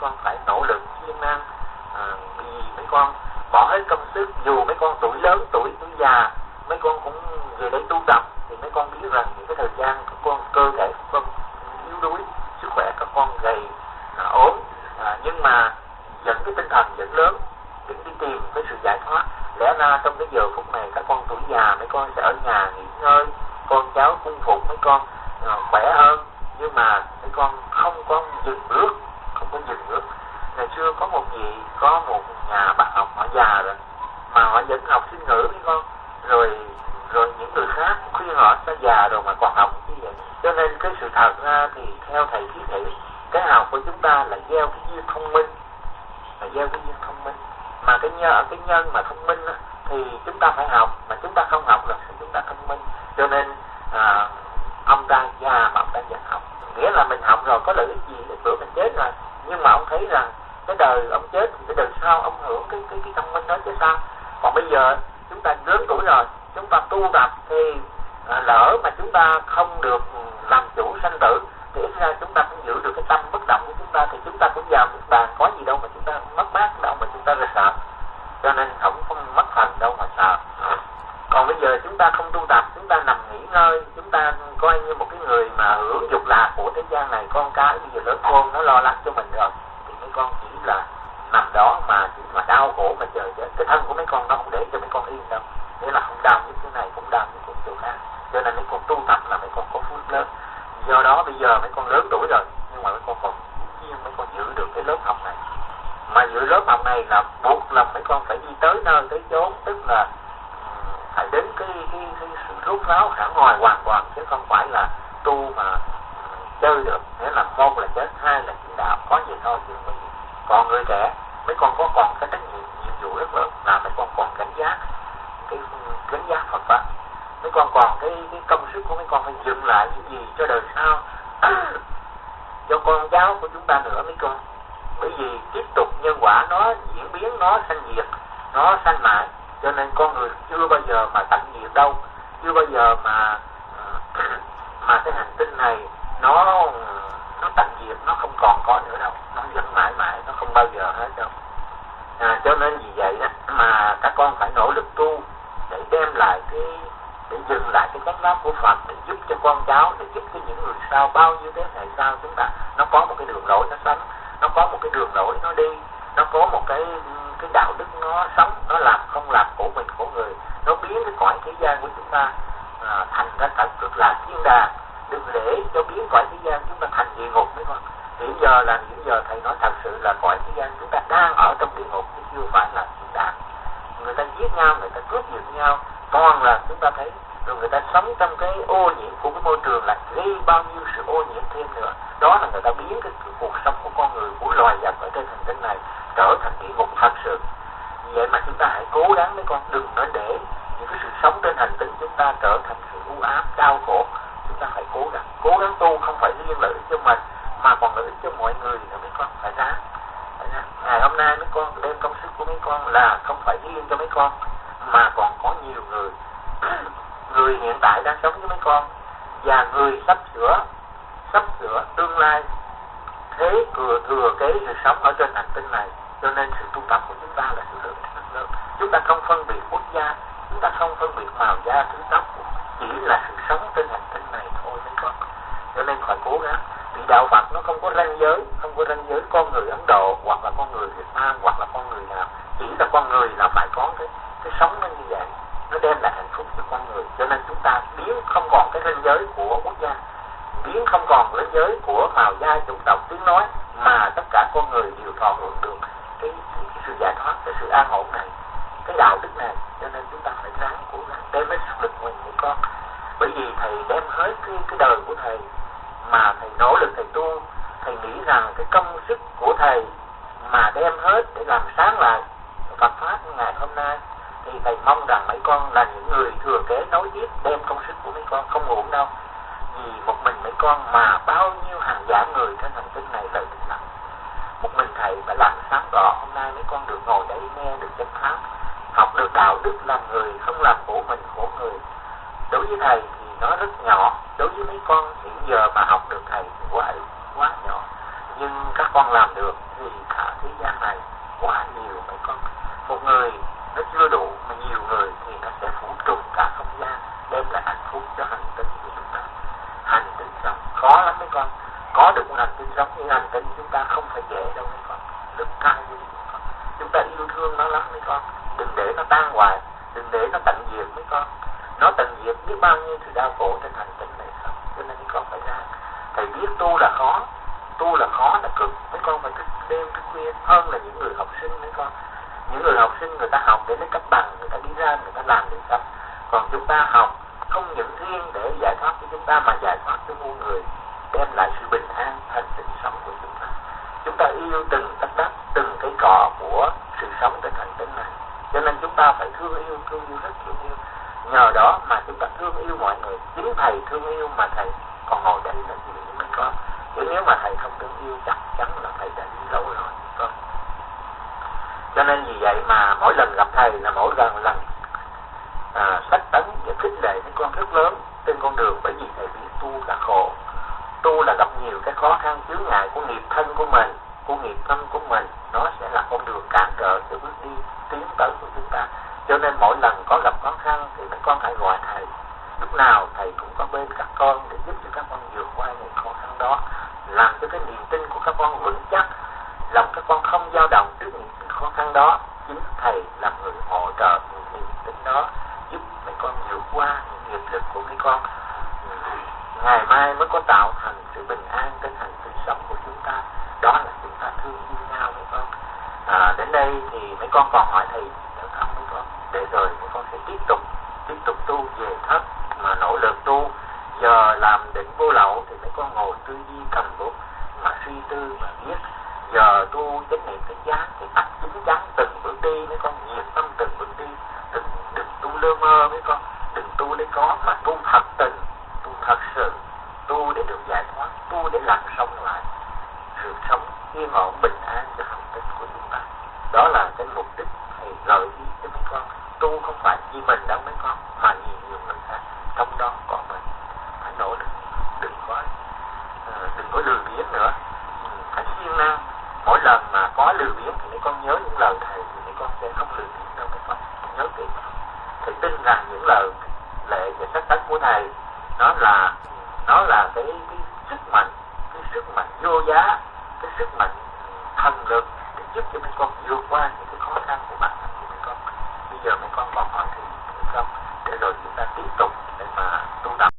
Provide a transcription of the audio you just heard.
con phải nỗ lực siêng năng à, vì mấy con bỏ hết công sức dù mấy con tuổi lớn tuổi tuổi già mấy con cũng về đây tu tập thì mấy con biết rằng những cái thời gian các con cơ thể các con yếu đuối sức khỏe các con gầy à, ốm à, nhưng mà dẫn cái tinh thần vẫn lớn vẫn đi tìm cái sự giải thoát. Lẽ ra trong cái giờ phút này các con tuổi già mấy con sẽ ở nhà nghỉ ngơi con cháu cung phục mấy con à, khỏe hơn. Nhưng mà mấy con không có dừng bước không có dừng bước ngày xưa có một vị có một nhà bạn học họ già rồi mà họ vẫn học sinh ngữ với con rồi rồi những người khác khuyên họ đã già rồi mà còn học như vậy. Cho nên cái sự thật ra thì theo thầy thiết thị cái học của chúng ta là gieo cái duyên thông minh là gieo cái duyên thông minh. Mà cái nhân cái nhân mà thông minh á, thì chúng ta phải học. Mà chúng ta không học là chúng ta thông minh. Cho nên à, ông ta già mà ông ta vẫn học. Nghĩa là mình học rồi có lợi ích gì bữa mình chết rồi nhưng mà ông thấy rằng cái đời ông chết thì cái đời sau ông hưởng cái cái cái thông minh đó chứ sao còn bây giờ chúng ta lớn tuổi rồi chúng ta tu tập thì à, lỡ mà chúng ta không được làm chủ sanh tử thì ít ra chúng ta cũng giữ được cái tâm bất động của chúng ta thì chúng ta cũng vào một bàn có gì đâu mà chúng ta mất mát đâu mà chúng ta ra sợ cho nên không không mất thành đâu mà sợ còn bây giờ chúng ta không tu tập chúng ta nằm nghỉ ngơi chúng ta coi như một cái người mà hưởng dục lạc của thế gian này con cái bây giờ lớn khôn nó lo lắng cho mình rồi thì mấy con chỉ là nằm đó mà chỉ mà đau khổ mà chờ chết cái thân của mấy con nó không để cho mấy con yên đâu. Nghĩa là không đau như thế này cũng đau như chỗ khác. Cho nên mấy con tu tập là mấy con có phước lớn. Do đó bây giờ mấy con lớn tuổi rồi nhưng mà mấy con còn nhưng mấy con giữ được cái lớp học này. Mà giữ lớp học này là buộc là mấy con phải đi tới nơi tới chốn tức là phải đến cái cái, cái sự rút ráo khả ngoài hoàn toàn chứ không phải là tu mà chơi được. Nghĩa là một là chết hai là chỉ đạo. Có gì thôi chứ không còn người trẻ, mấy con có còn cái trách nhiệm nhiệm vụ rất lớn là mấy con còn cảnh giác cái cảnh giác Phật pháp. Mấy con còn cái cái công sức của mấy con phải dựng lại những gì cho đời sau. Cho con cháu của chúng ta nữa, mấy con. Bởi vì tiếp tục nhân quả nó diễn biến, nó sanh diệt, nó sanh mãi. Cho nên con người chưa bao giờ mà tận diệt đâu. Chưa bao giờ mà mà cái hành tinh này nó nó tận diệt, nó không còn có nữa đâu nó vẫn mãi mãi nó không bao giờ hết đâu. À, cho nên vì vậy đó mà các con phải nỗ lực tu để đem lại cái để dừng lại cái chánh pháp của Phật để giúp cho con cháu để giúp cho những người sau bao nhiêu thế hệ sau chúng ta. Nó có một cái đường lối nó sống nó có một cái đường lối nó đi nó có một cái cái đạo đức nó sống nó làm không làm của mình của người. Nó biến cái cõi thế gian của chúng ta à, thành ra thật cực là thiên đàng. Đừng để cho biến cõi thế gian chúng ta thành địa ngục mấy con hiện giờ là hiện giờ thầy nói thật sự là cõi thế gian chúng ta đang ở trong địa ngục chứ chưa phải là thiên đàng người ta giết nhau người ta cướp giật nhau. Toàn là chúng ta thấy rồi người ta sống trong cái ô nhiễm của cái môi trường là gây bao nhiêu sự ô nhiễm thêm nữa. Đó là người ta biến cái, cái cuộc sống của con người của loài vật ở trên hành tinh này trở thành địa ngục thật sự. Vậy mà chúng ta hãy cố gắng mấy con đừng nói để những cái sự sống trên hành tinh chúng ta trở thành sự u ám đau khổ. Chúng ta phải cố gắng. Cố gắng tu không phải riêng lợi ích cho mình mà còn lợi ích cho mọi người nữa mấy con phải ráng ngày hôm nay mấy con đem công sức của mấy con là không phải riêng cho mấy con, mà còn có nhiều người. Người hiện tại đang sống với mấy con và người sắp sửa sắp sửa tương lai thế thừa thừa kế sự sống ở trên hành tinh này. Cho nên sự tu tập của chúng ta là sự lượng rất lớn. Chúng ta không phân biệt quốc gia, chúng ta không phân biệt màu da, thứ tóc, chỉ là sự sống trên hành tinh này thôi, mấy con. Cho nên phải cố gắng thì đạo Phật nó không có ranh giới không có ranh giới con người Ấn Độ hoặc là con người Việt Nam hoặc là con người nào. Chỉ là con người là phải có cái cái sống nó như vậy. Nó đem lại hạnh phúc cho con người. Cho nên chúng ta biến không còn cái ranh giới của quốc gia. Biến không còn ranh giới của màu da chủng tộc tiếng nói mà tất cả con người đều thọ hưởng được cái, cái, cái sự giải thoát cái sự an ổn này cái đạo đức này. Cho nên chúng ta phải ráng cố gắng đem hết sức lực mình của con. Bởi vì thầy đem hết cái, cái đời của thầy mà thầy nỗ lực, thầy tu, thầy nghĩ rằng cái công sức của thầy mà đem hết để làm sáng lại Phật pháp ngày hôm nay, thì thầy mong rằng mấy con là những người thừa kế nối tiếp đem công sức của mấy con không uổng đâu. Vì một mình mấy con mà bao nhiêu hàng giả người trên hành tinh này lợi ích lắm. Một mình thầy phải làm sáng tỏ hôm nay mấy con được ngồi đây nghe được chánh pháp, học được đạo đức, làm người không làm khổ mình, khổ người. Đối với thầy thì nó rất nhỏ đối với mấy con hiện giờ mà học được thầy thì quá quá nhỏ. Nhưng các con làm được thì cả thế gian này quá nhiều mấy con. Một người nó chưa đủ mà nhiều người thì nó sẽ phủ trùm cả không gian, đem lại hạnh phúc cho hành tinh của chúng ta. Hành tinh sống khó lắm mấy con. Có được một hành tinh sống như hành tinh chúng ta không phải dễ đâu mấy con. Rất cao quý con. Chúng ta yêu thương nó lắm mấy con. Đừng để nó tan hoài, đừng để nó tận diệt mấy con. Nó tận diệt biết bao nhiêu sự đau khổ trên hành tinh này con phải ra thầy biết tu là khó. Tu là khó là cực. Mấy con phải thức đêm, thức khuya. Hơn là những người học sinh, mấy con. Những người học sinh người ta học để lấy cấp bằng, người ta đi ra, người ta làm được sách còn chúng ta học không những riêng để giải thoát cho chúng ta mà giải thoát cho muôn người, đem lại sự bình an thành tình sống của chúng ta. Chúng ta yêu từng tất đất, từng cái cọ của sự sống trên hành tinh này. Cho nên chúng ta phải thương yêu thương yêu rất thương yêu nhờ đó mà chúng ta thương yêu mọi người. Chính thầy thương yêu mà thầy còn ngồi đây là gì mình có, chứ nếu mà thầy không thương yêu chắc chắn là thầy đã đi lâu rồi con cho nên vì vậy mà mỗi lần gặp thầy là mỗi lần lần à, sách tấn và khích lệ những con rất lớn trên con đường. Bởi vì thầy biết tu là khổ. Tu là gặp nhiều cái khó khăn chướng ngại của nghiệp thân của mình của nghiệp thân của mình. Nó sẽ là con đường cản trở cho bước đi tiến tới của chúng ta. Cho nên mỗi lần có gặp khó khăn thì các con hãy gọi thầy lúc nào thầy cũng có bên các con để giúp cho các con vượt qua những khó khăn đó. Làm cho cái niềm tin của các con vững chắc lòng các con không dao động trước những khó khăn đó. Chính thầy là người hỗ trợ những niềm tin đó giúp mấy con vượt qua những nghiệp lực của mấy con. Ngày mai mới có tạo thành sự bình an trên hành trình sống của chúng ta. Đó là chúng ta thương yêu nhau mấy con. À, đến đây thì mấy con còn hỏi thầy dạ, nữa không mấy con. Để rồi mấy con sẽ tiếp tục tiếp tục tu về thất nỗ lực tu giờ làm định vô lậu thì mấy con ngồi tư duy cầm bút mà suy tư mà viết. Giờ tu chánh niệm chánh giác thì tập chính chắn từng bước đi mấy con nhiệt tâm từng bước đi. Đừng đừng tu lơ mơ mấy con đừng tu để có mà tu thật tình, tu thật sự, tu để được giải thoát, tu để làm sống lại. Sự sống yên ổn, bình an cho hành tinh của chúng ta. Đó là cái mục đích thầy gợi ý cho mấy con tu không phải vì mình đâu mấy con mà vì nhiều người khác trong đó có mình phải nỗ lực. Đừng có ờ, đừng có lười biếng nữa. Ừ, phải siêng năng. Mỗi lần mà có lười biếng thì mấy con nhớ những lời thầy thì mấy con sẽ không lười biếng đâu mấy con nhớ kỹ. Thầy tin rằng những lời lệ và sách tánh của thầy nó là nó là cái, cái sức mạnh cái sức mạnh vô giá cái sức mạnh thần lực để giúp cho mấy con vượt qua những cái khó khăn của bản thân của mấy con. Bây giờ mấy con còn hỏi thì không? Để rồi chúng ta tiếp tục để mà tu tập